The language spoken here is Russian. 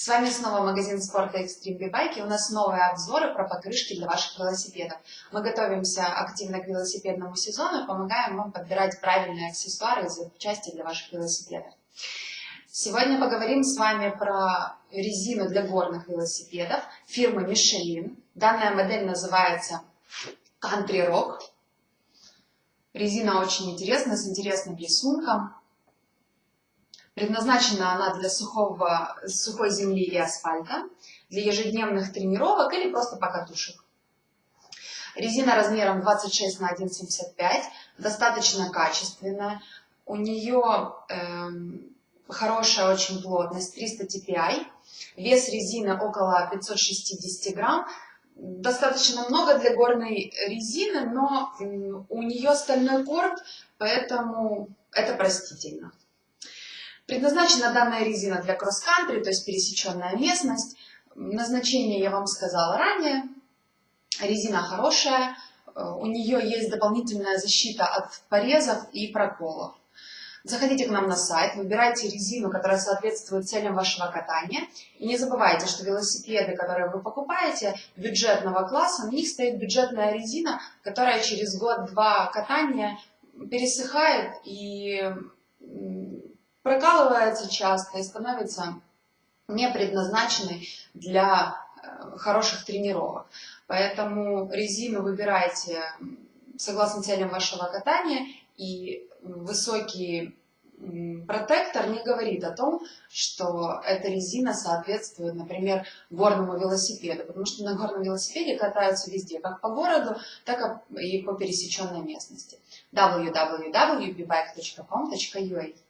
С вами снова магазин спорта Extreme B-Bike и у нас новые обзоры про покрышки для ваших велосипедов. Мы готовимся активно к велосипедному сезону и помогаем вам подбирать правильные аксессуары и запчасти для ваших велосипедов. Сегодня поговорим с вами про резину для горных велосипедов фирмы Michelin. Данная модель называется Country Rock. Резина очень интересная, с интересным рисунком. Предназначена она для сухого, сухой земли и асфальта, для ежедневных тренировок или просто покатушек. Резина размером 26 на 1,75, достаточно качественная. У нее эм, хорошая очень плотность, 300 TPI. Вес резины около 560 грамм. Достаточно много для горной резины, но у нее стальной корд, поэтому это простительно. Предназначена данная резина для кросс-кантри, то есть пересеченная местность. Назначение я вам сказала ранее. Резина хорошая, у нее есть дополнительная защита от порезов и проколов. Заходите к нам на сайт, выбирайте резину, которая соответствует целям вашего катания. И не забывайте, что велосипеды, которые вы покупаете, бюджетного класса, на них стоит бюджетная резина, которая через год-два катания пересыхает и прокалывается часто и становится не предназначенной для э, хороших тренировок. Поэтому резину выбирайте согласно целям вашего катания, и высокий протектор не говорит о том, что эта резина соответствует, например, горному велосипеду, потому что на горном велосипеде катаются везде, как по городу, так и по пересеченной местности. www.bbike.com.ua